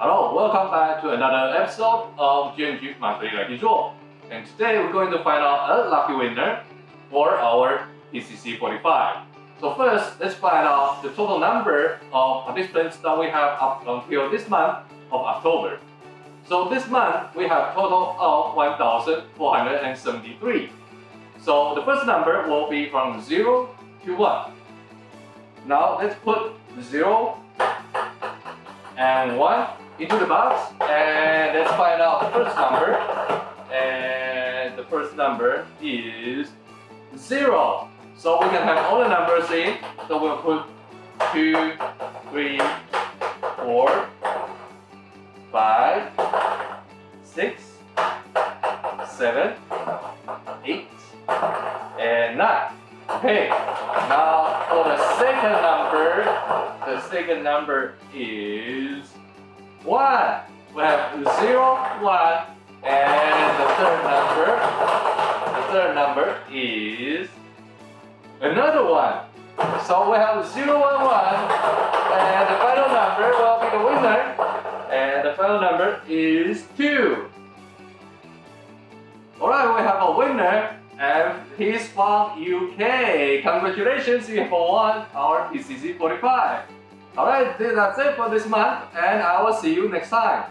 Hello, welcome back to another episode of GNG Monthly Lucky Draw. And today we're going to find out a lucky winner for our PCC 45. So first, let's find out the total number of participants that we have up until this month of October. So this month, we have a total of 1,473. So the first number will be from 0 to 1. Now let's put 0 and 1 into the box and let's find out the first number. And the first number is 0. So we can have all the numbers in. So we'll put 2, 3, 4, 5, 6, 7, 8, and 9. Okay, now for the second number, the second number is 1. We have 0, 1, and the third number, the third number is another 1. So we have 0, 1, 1, and the final number will be the winner, and the final number is 2. Alright, we have a winner and he's from UK. Congratulations, you have won our PCC 45. Alright, that's it for this month and I will see you next time.